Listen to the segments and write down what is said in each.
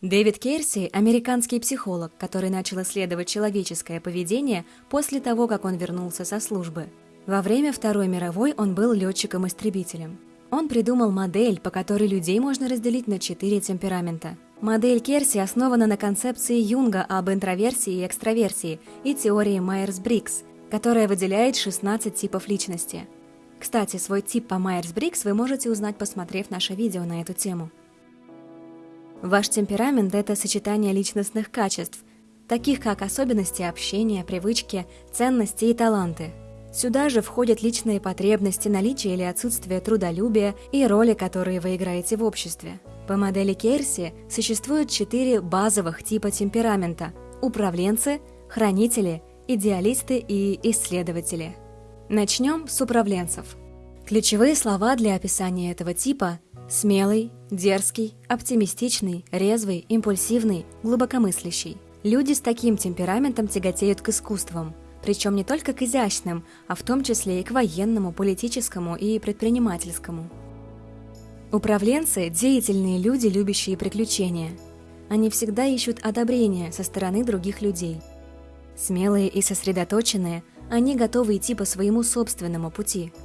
Дэвид Кейрси – американский психолог, который начал исследовать человеческое поведение после того, как он вернулся со службы. Во время Второй мировой он был летчиком-истребителем. Он придумал модель, по которой людей можно разделить на четыре темперамента. Модель Кейрси основана на концепции Юнга об интроверсии и экстраверсии и теории Майерс-Бриггс, которая выделяет 16 типов личности. Кстати, свой тип по Майерс-Бриггс вы можете узнать, посмотрев наше видео на эту тему. Ваш темперамент – это сочетание личностных качеств, таких как особенности общения, привычки, ценности и таланты. Сюда же входят личные потребности, наличие или отсутствие трудолюбия и роли, которые вы играете в обществе. По модели Керси существует четыре базовых типа темперамента – управленцы, хранители, идеалисты и исследователи. Начнем с управленцев. Ключевые слова для описания этого типа Смелый, дерзкий, оптимистичный, резвый, импульсивный, глубокомыслящий. Люди с таким темпераментом тяготеют к искусствам, причем не только к изящным, а в том числе и к военному, политическому и предпринимательскому. Управленцы – деятельные люди, любящие приключения. Они всегда ищут одобрения со стороны других людей. Смелые и сосредоточенные, они готовы идти по своему собственному пути –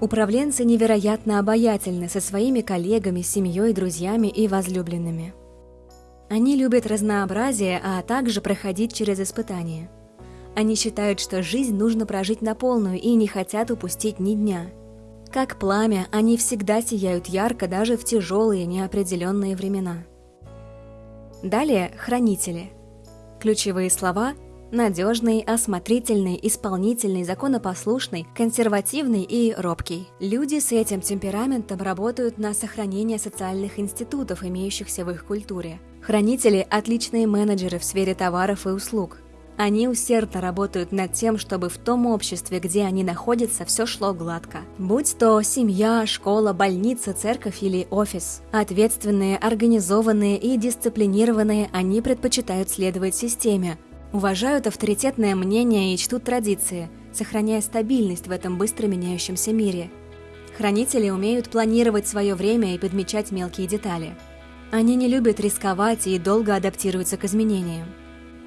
Управленцы невероятно обаятельны со своими коллегами, семьей, друзьями и возлюбленными. Они любят разнообразие, а также проходить через испытания. Они считают, что жизнь нужно прожить на полную и не хотят упустить ни дня. Как пламя, они всегда сияют ярко даже в тяжелые неопределенные времена. Далее – хранители. Ключевые слова – Надежный, осмотрительный, исполнительный, законопослушный, консервативный и робкий. Люди с этим темпераментом работают на сохранение социальных институтов, имеющихся в их культуре. Хранители – отличные менеджеры в сфере товаров и услуг. Они усердно работают над тем, чтобы в том обществе, где они находятся, все шло гладко. Будь то семья, школа, больница, церковь или офис. Ответственные, организованные и дисциплинированные, они предпочитают следовать системе, уважают авторитетное мнение и чтут традиции, сохраняя стабильность в этом быстро меняющемся мире. Хранители умеют планировать свое время и подмечать мелкие детали. Они не любят рисковать и долго адаптируются к изменениям.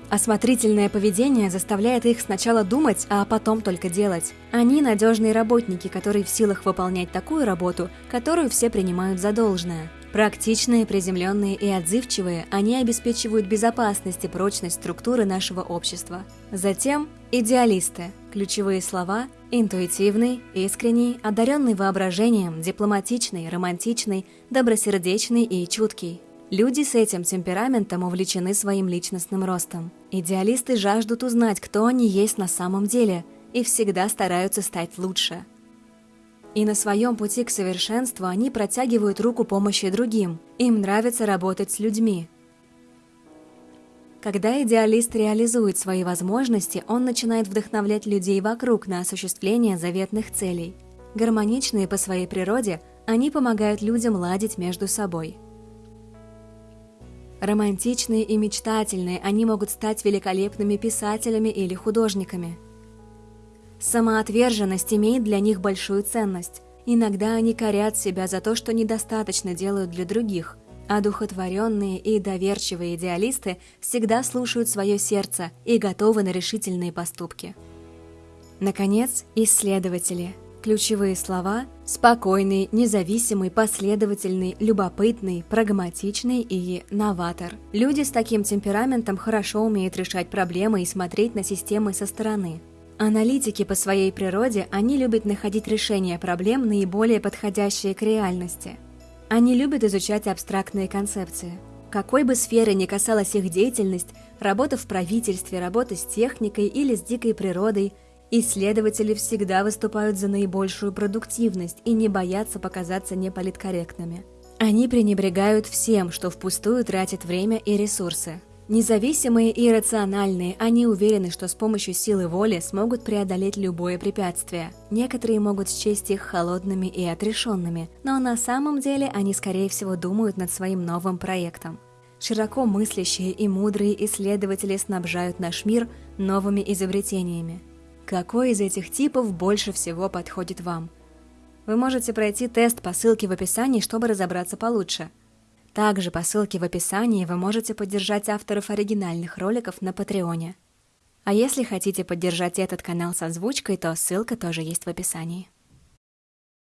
Осмотрительное поведение заставляет их сначала думать, а потом только делать. Они надежные работники, которые в силах выполнять такую работу, которую все принимают за должное – Практичные, приземленные и отзывчивые, они обеспечивают безопасность и прочность структуры нашего общества. Затем идеалисты. Ключевые слова – интуитивный, искренний, одаренный воображением, дипломатичный, романтичный, добросердечный и чуткий. Люди с этим темпераментом увлечены своим личностным ростом. Идеалисты жаждут узнать, кто они есть на самом деле, и всегда стараются стать лучше – и на своем пути к совершенству они протягивают руку помощи другим. Им нравится работать с людьми. Когда идеалист реализует свои возможности, он начинает вдохновлять людей вокруг на осуществление заветных целей. Гармоничные по своей природе, они помогают людям ладить между собой. Романтичные и мечтательные, они могут стать великолепными писателями или художниками – Самоотверженность имеет для них большую ценность. Иногда они корят себя за то, что недостаточно делают для других, а духотворенные и доверчивые идеалисты всегда слушают свое сердце и готовы на решительные поступки. Наконец, исследователи. Ключевые слова – спокойный, независимый, последовательный, любопытный, прагматичный и новатор. Люди с таким темпераментом хорошо умеют решать проблемы и смотреть на системы со стороны – Аналитики по своей природе, они любят находить решения проблем, наиболее подходящие к реальности. Они любят изучать абстрактные концепции. Какой бы сферы ни касалась их деятельность, работа в правительстве, работа с техникой или с дикой природой, исследователи всегда выступают за наибольшую продуктивность и не боятся показаться неполиткорректными. Они пренебрегают всем, что впустую тратит время и ресурсы. Независимые и рациональные, они уверены, что с помощью силы воли смогут преодолеть любое препятствие. Некоторые могут счесть их холодными и отрешенными, но на самом деле они, скорее всего, думают над своим новым проектом. Широко мыслящие и мудрые исследователи снабжают наш мир новыми изобретениями. Какой из этих типов больше всего подходит вам? Вы можете пройти тест по ссылке в описании, чтобы разобраться получше – Также по ссылке в описании вы можете поддержать авторов оригинальных роликов на Патреоне. А если хотите поддержать этот канал с озвучкой, то ссылка тоже есть в описании.